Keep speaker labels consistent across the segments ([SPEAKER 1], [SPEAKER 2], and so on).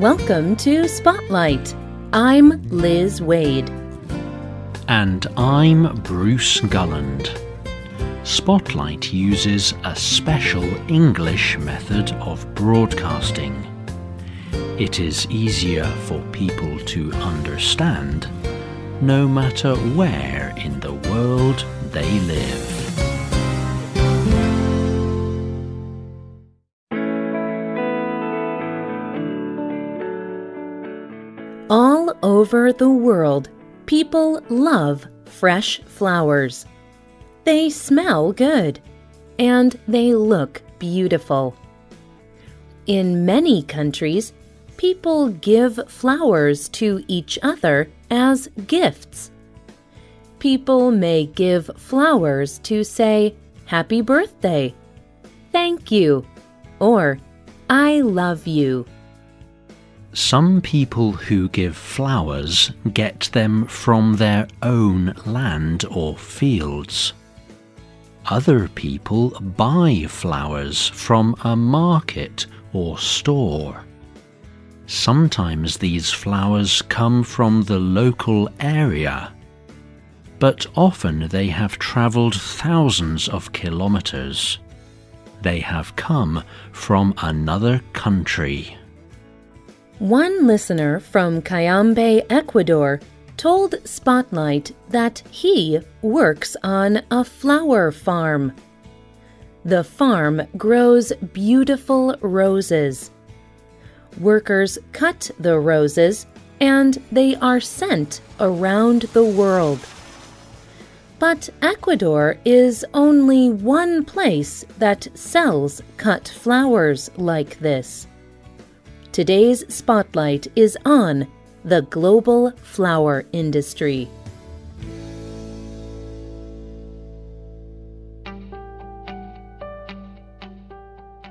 [SPEAKER 1] Welcome to Spotlight. I'm Liz Waid.
[SPEAKER 2] And I'm Bruce Gulland. Spotlight uses a special English method of broadcasting. It is easier for people to understand no matter where in the world they live.
[SPEAKER 1] Over the world, people love fresh flowers. They smell good and they look beautiful. In many countries, people give flowers to each other as gifts. People may give flowers to say happy birthday, thank you, or I love you.
[SPEAKER 2] Some people who give flowers get them from their own land or fields. Other people buy flowers from a market or store. Sometimes these flowers come from the local area, but often they have travelled thousands of kilometres. They have come from another country.
[SPEAKER 1] One listener from Cayambe, Ecuador, told Spotlight that he works on a flower farm. The farm grows beautiful roses. Workers cut the roses and they are sent around the world. But Ecuador is only one place that sells cut flowers like this. Today's spotlight is on the global flower industry.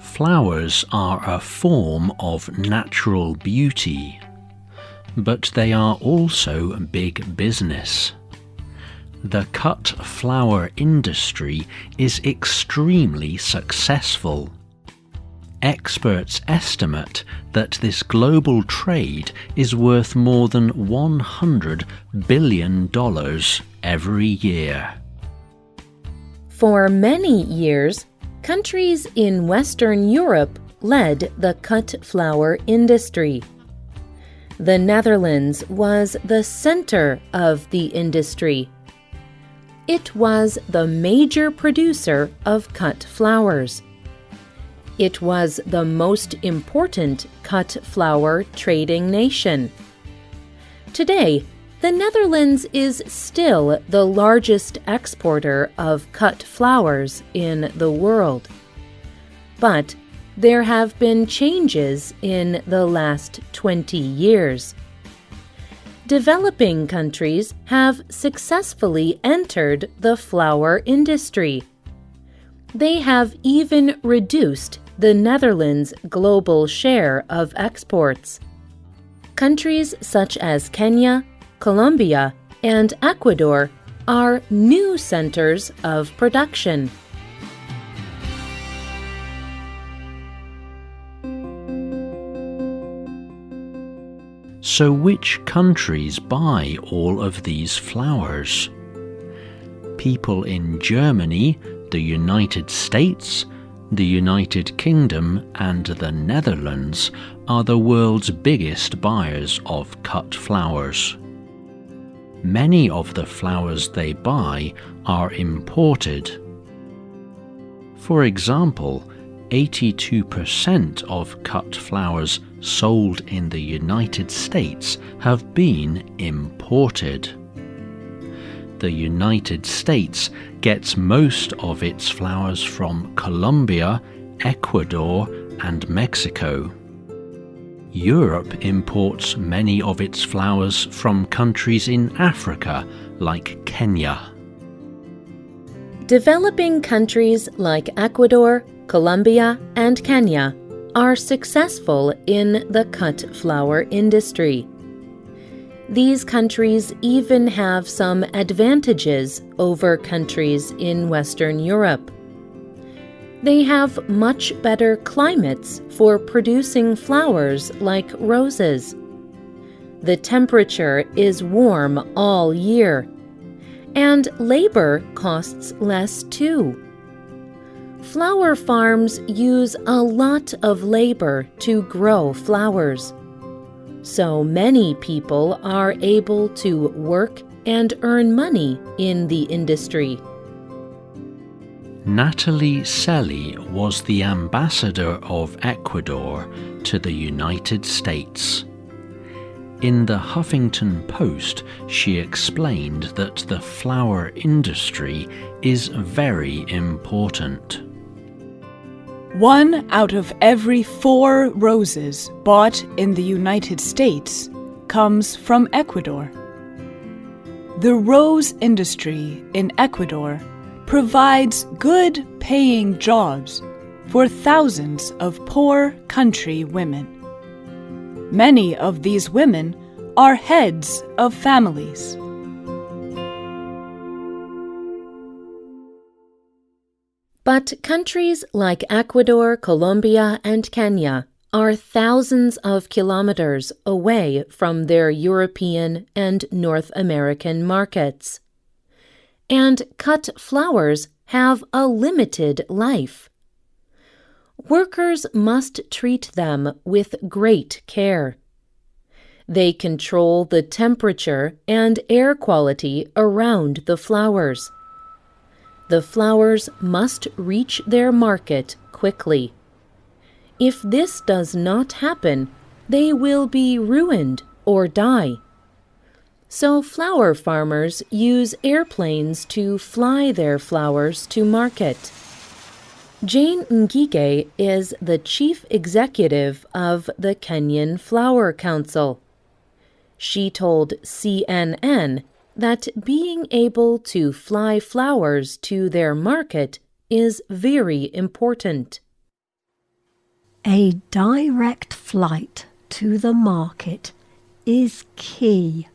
[SPEAKER 2] Flowers are a form of natural beauty, but they are also big business. The cut flower industry is extremely successful experts estimate that this global trade is worth more than $100 billion every year.
[SPEAKER 1] For many years, countries in Western Europe led the cut flower industry. The Netherlands was the center of the industry. It was the major producer of cut flowers. It was the most important cut flower trading nation. Today, the Netherlands is still the largest exporter of cut flowers in the world. But there have been changes in the last 20 years. Developing countries have successfully entered the flower industry. They have even reduced the Netherlands' global share of exports. Countries such as Kenya, Colombia, and Ecuador are new centers of production.
[SPEAKER 2] So, which countries buy all of these flowers? People in Germany, the United States, the United Kingdom and the Netherlands are the world's biggest buyers of cut flowers. Many of the flowers they buy are imported. For example, 82% of cut flowers sold in the United States have been imported the United States gets most of its flowers from Colombia, Ecuador, and Mexico. Europe imports many of its flowers from countries in Africa like Kenya.
[SPEAKER 1] Developing countries like Ecuador, Colombia, and Kenya are successful in the cut flower industry. These countries even have some advantages over countries in Western Europe. They have much better climates for producing flowers like roses. The temperature is warm all year, and labor costs less too. Flower farms use a lot of labor to grow flowers. So many people are able to work and earn money in the industry.
[SPEAKER 2] Nathalie Cely was the ambassador of Ecuador to the United States. In the Huffington Post, she explained that the flower industry is very important.
[SPEAKER 3] One out of every four roses bought in the United States comes from Ecuador. The rose industry in Ecuador provides good paying jobs for thousands of poor country women. Many of these women are heads of families.
[SPEAKER 1] But countries like Ecuador, Colombia, and Kenya are thousands of kilometers away from their European and North American markets. And cut flowers have a limited life. Workers must treat them with great care. They control the temperature and air quality around the flowers the flowers must reach their market quickly. If this does not happen, they will be ruined or die. So flower farmers use airplanes to fly their flowers to market. Jane Ngige is the chief executive of the Kenyan Flower Council. She told CNN that being able to fly flowers to their market is very important.
[SPEAKER 4] A direct flight to the market is key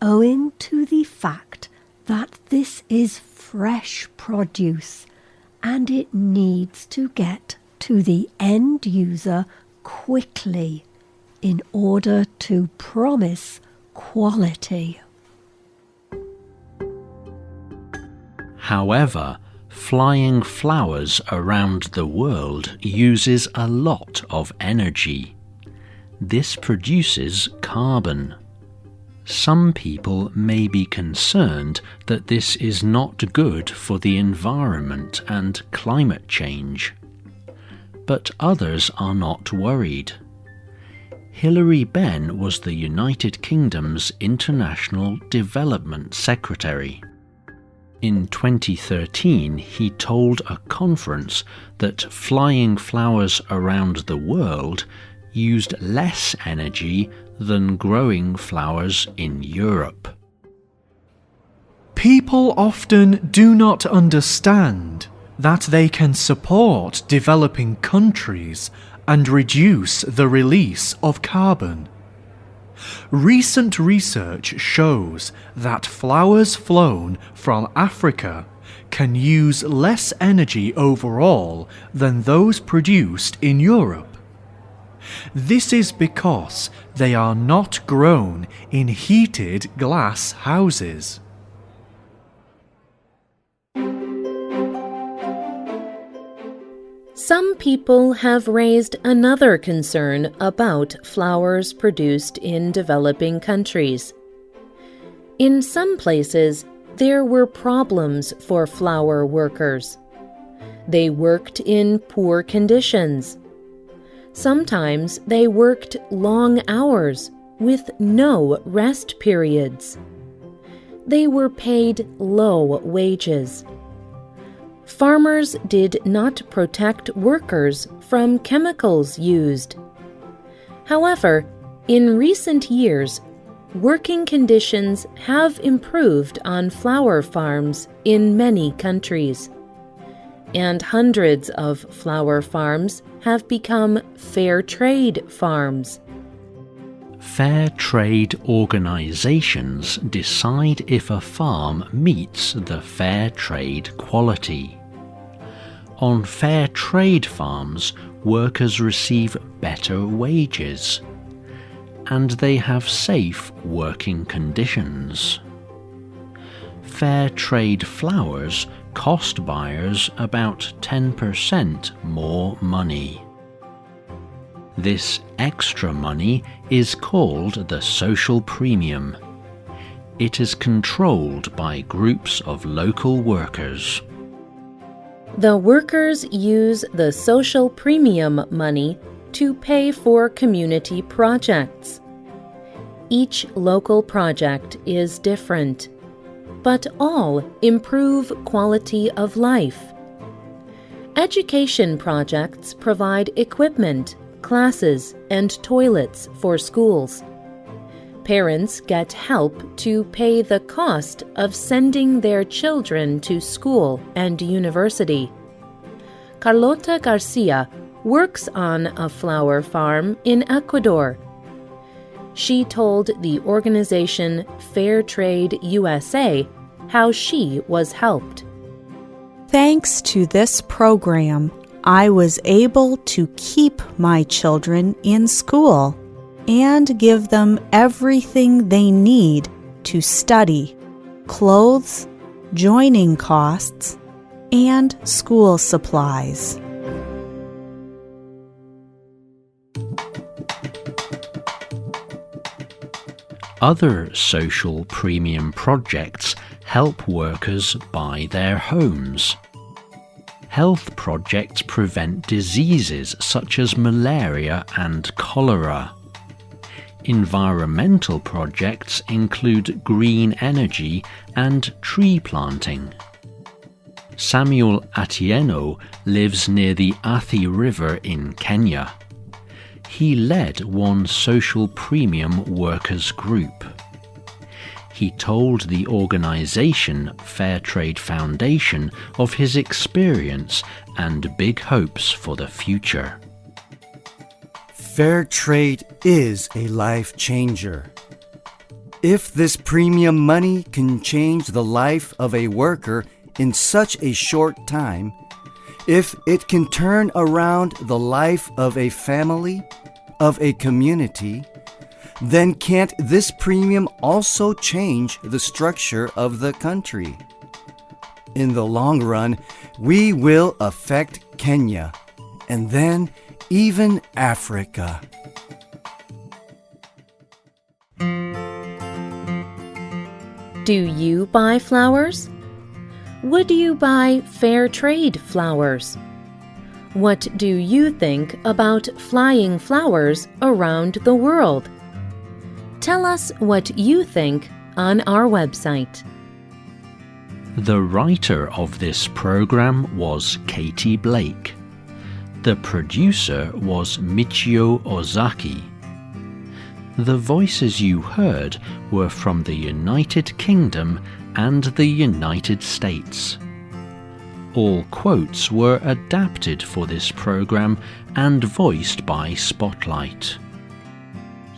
[SPEAKER 4] owing to the fact that this is fresh produce and it needs to get to the end user quickly in order to promise quality.
[SPEAKER 2] However, flying flowers around the world uses a lot of energy. This produces carbon. Some people may be concerned that this is not good for the environment and climate change. But others are not worried. Hilary Benn was the United Kingdom's International Development Secretary. In 2013, he told a conference that flying flowers around the world used less energy than growing flowers in Europe.
[SPEAKER 5] People often do not understand that they can support developing countries and reduce the release of carbon. Recent research shows that flowers flown from Africa can use less energy overall than those produced in Europe. This is because they are not grown in heated glass houses.
[SPEAKER 1] Some people have raised another concern about flowers produced in developing countries. In some places, there were problems for flower workers. They worked in poor conditions. Sometimes they worked long hours with no rest periods. They were paid low wages farmers did not protect workers from chemicals used. However, in recent years, working conditions have improved on flower farms in many countries. And hundreds of flower farms have become fair trade farms.
[SPEAKER 2] Fair trade organizations decide if a farm meets the fair trade quality. On fair trade farms, workers receive better wages and they have safe working conditions. Fair trade flowers cost buyers about 10% more money. This extra money is called the social premium. It is controlled by groups of local workers.
[SPEAKER 1] The workers use the social premium money to pay for community projects. Each local project is different, but all improve quality of life. Education projects provide equipment, classes, and toilets for schools. Parents get help to pay the cost of sending their children to school and university. Carlota Garcia works on a flower farm in Ecuador. She told the organization Fair Trade USA how she was helped.
[SPEAKER 6] Thanks to this program, I was able to keep my children in school and give them everything they need to study clothes, joining costs, and school supplies.
[SPEAKER 2] Other social premium projects help workers buy their homes. Health projects prevent diseases such as malaria and cholera. Environmental projects include green energy and tree planting. Samuel Atieno lives near the Athi River in Kenya he led one social premium workers group. He told the organization Fairtrade Foundation of his experience and big hopes for the future.
[SPEAKER 7] Fair trade is a life changer. If this premium money can change the life of a worker in such a short time, if it can turn around the life of a family, of a community, then can't this premium also change the structure of the country? In the long run, we will affect Kenya and then even Africa.
[SPEAKER 1] Do you buy flowers? Would you buy fair trade flowers? What do you think about flying flowers around the world? Tell us what you think on our website.
[SPEAKER 2] The writer of this program was Katie Blake. The producer was Michio Ozaki. The voices you heard were from the United Kingdom and the United States. All quotes were adapted for this program and voiced by Spotlight.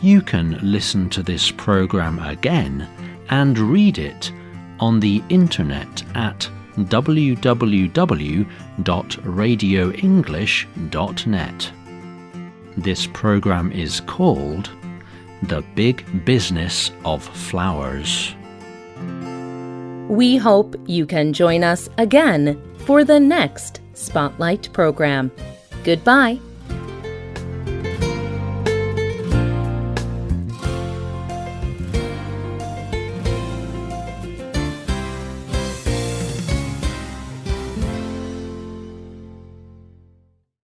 [SPEAKER 2] You can listen to this program again and read it on the internet at www.radioenglish.net. This program is called The Big Business of Flowers.
[SPEAKER 1] We hope you can join us again for the next Spotlight program. Goodbye.